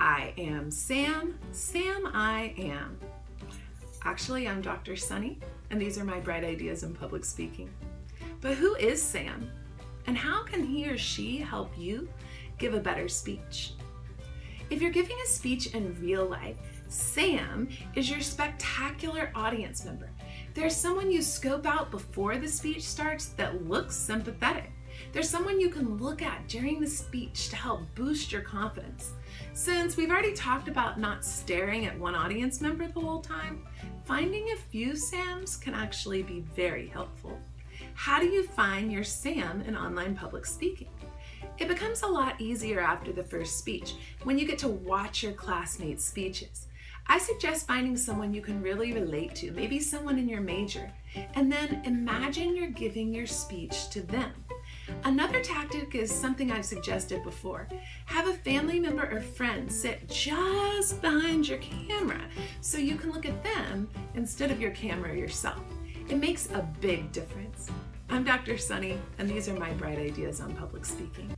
I am Sam, Sam I am. Actually, I'm Dr. Sunny, and these are my bright ideas in public speaking. But who is Sam? And how can he or she help you give a better speech? If you're giving a speech in real life, Sam is your spectacular audience member. There's someone you scope out before the speech starts that looks sympathetic. There's someone you can look at during the speech to help boost your confidence. Since we've already talked about not staring at one audience member the whole time, finding a few Sams can actually be very helpful. How do you find your Sam in online public speaking? It becomes a lot easier after the first speech when you get to watch your classmates' speeches. I suggest finding someone you can really relate to, maybe someone in your major, and then imagine you're giving your speech to them. Another tactic is something I've suggested before. Have a family member or friend sit just behind your camera so you can look at them instead of your camera yourself. It makes a big difference. I'm Dr. Sunny, and these are my bright ideas on public speaking.